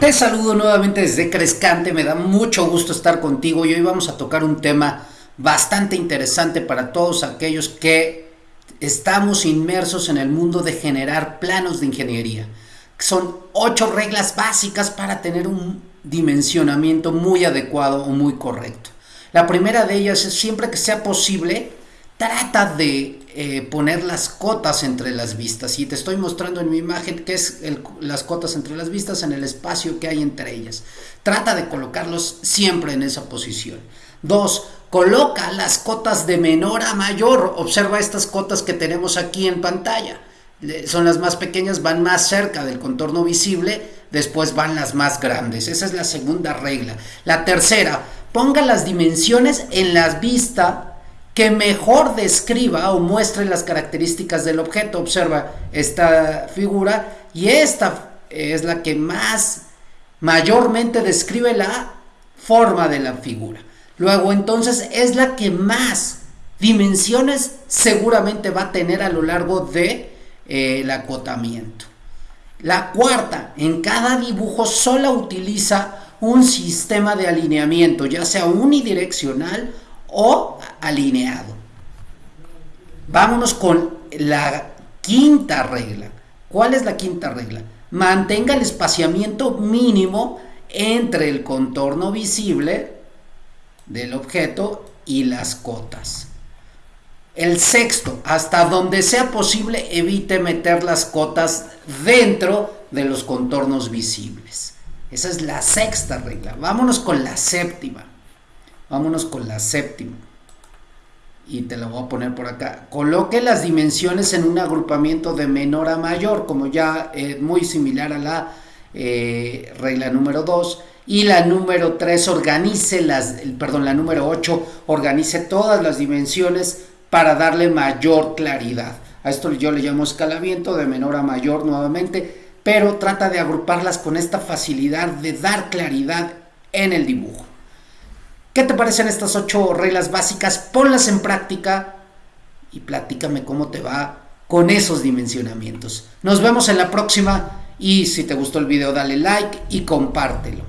Te saludo nuevamente desde Crescante, me da mucho gusto estar contigo y hoy vamos a tocar un tema bastante interesante para todos aquellos que estamos inmersos en el mundo de generar planos de ingeniería. Son ocho reglas básicas para tener un dimensionamiento muy adecuado o muy correcto. La primera de ellas es siempre que sea posible, trata de eh, poner las cotas entre las vistas y te estoy mostrando en mi imagen qué es las cotas entre las vistas en el espacio que hay entre ellas. Trata de colocarlos siempre en esa posición. Dos, coloca las cotas de menor a mayor. Observa estas cotas que tenemos aquí en pantalla. Son las más pequeñas, van más cerca del contorno visible, después van las más grandes. Esa es la segunda regla. La tercera, ponga las dimensiones en las vistas que mejor describa o muestre las características del objeto. Observa esta figura y esta es la que más mayormente describe la forma de la figura. Luego entonces es la que más dimensiones seguramente va a tener a lo largo de eh, el acotamiento. La cuarta, en cada dibujo solo utiliza un sistema de alineamiento, ya sea unidireccional o alineado. Vámonos con la quinta regla. ¿Cuál es la quinta regla? Mantenga el espaciamiento mínimo entre el contorno visible del objeto y las cotas. El sexto, hasta donde sea posible, evite meter las cotas dentro de los contornos visibles. Esa es la sexta regla. Vámonos con la séptima. Vámonos con la séptima. Y te la voy a poner por acá. Coloque las dimensiones en un agrupamiento de menor a mayor, como ya es muy similar a la eh, regla número 2. Y la número 3 organice las, perdón, la número 8 organice todas las dimensiones para darle mayor claridad. A esto yo le llamo escalamiento de menor a mayor nuevamente, pero trata de agruparlas con esta facilidad de dar claridad en el dibujo. ¿Qué te parecen estas ocho reglas básicas? Ponlas en práctica y platícame cómo te va con esos dimensionamientos. Nos vemos en la próxima y si te gustó el video dale like y compártelo.